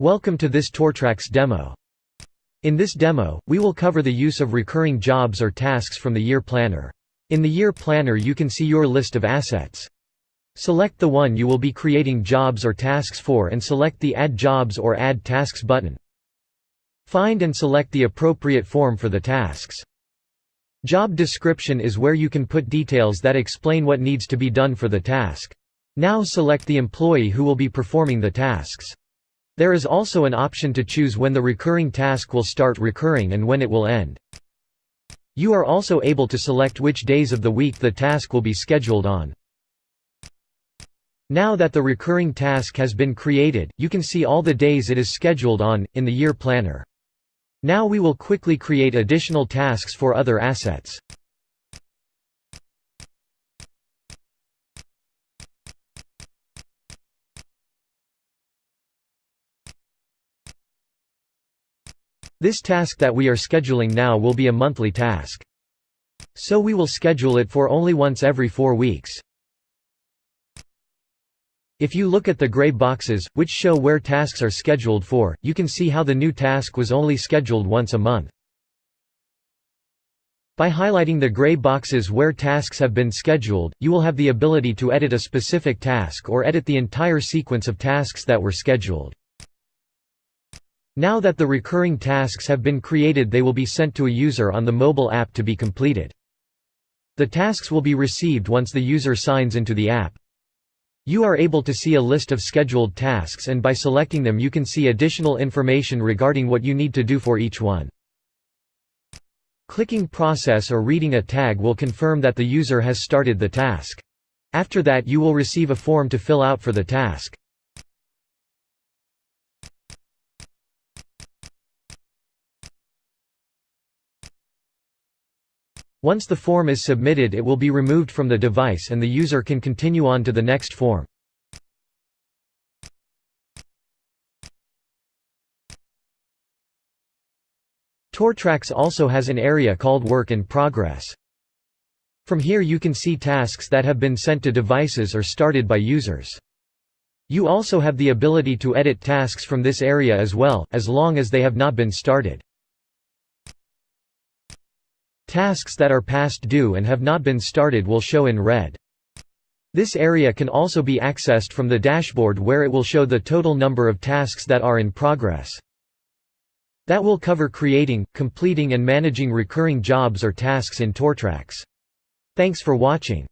Welcome to this Tortrax demo. In this demo, we will cover the use of recurring jobs or tasks from the Year Planner. In the Year Planner you can see your list of assets. Select the one you will be creating jobs or tasks for and select the Add Jobs or Add Tasks button. Find and select the appropriate form for the tasks. Job description is where you can put details that explain what needs to be done for the task. Now select the employee who will be performing the tasks. There is also an option to choose when the recurring task will start recurring and when it will end. You are also able to select which days of the week the task will be scheduled on. Now that the recurring task has been created, you can see all the days it is scheduled on, in the Year Planner. Now we will quickly create additional tasks for other assets. This task that we are scheduling now will be a monthly task. So we will schedule it for only once every four weeks. If you look at the gray boxes, which show where tasks are scheduled for, you can see how the new task was only scheduled once a month. By highlighting the gray boxes where tasks have been scheduled, you will have the ability to edit a specific task or edit the entire sequence of tasks that were scheduled. Now that the recurring tasks have been created they will be sent to a user on the mobile app to be completed. The tasks will be received once the user signs into the app. You are able to see a list of scheduled tasks and by selecting them you can see additional information regarding what you need to do for each one. Clicking Process or reading a tag will confirm that the user has started the task. After that you will receive a form to fill out for the task. Once the form is submitted it will be removed from the device and the user can continue on to the next form. Tortrax also has an area called Work in Progress. From here you can see tasks that have been sent to devices or started by users. You also have the ability to edit tasks from this area as well, as long as they have not been started. Tasks that are past due and have not been started will show in red. This area can also be accessed from the dashboard where it will show the total number of tasks that are in progress. That will cover creating, completing and managing recurring jobs or tasks in Tortrax. Thanks for watching.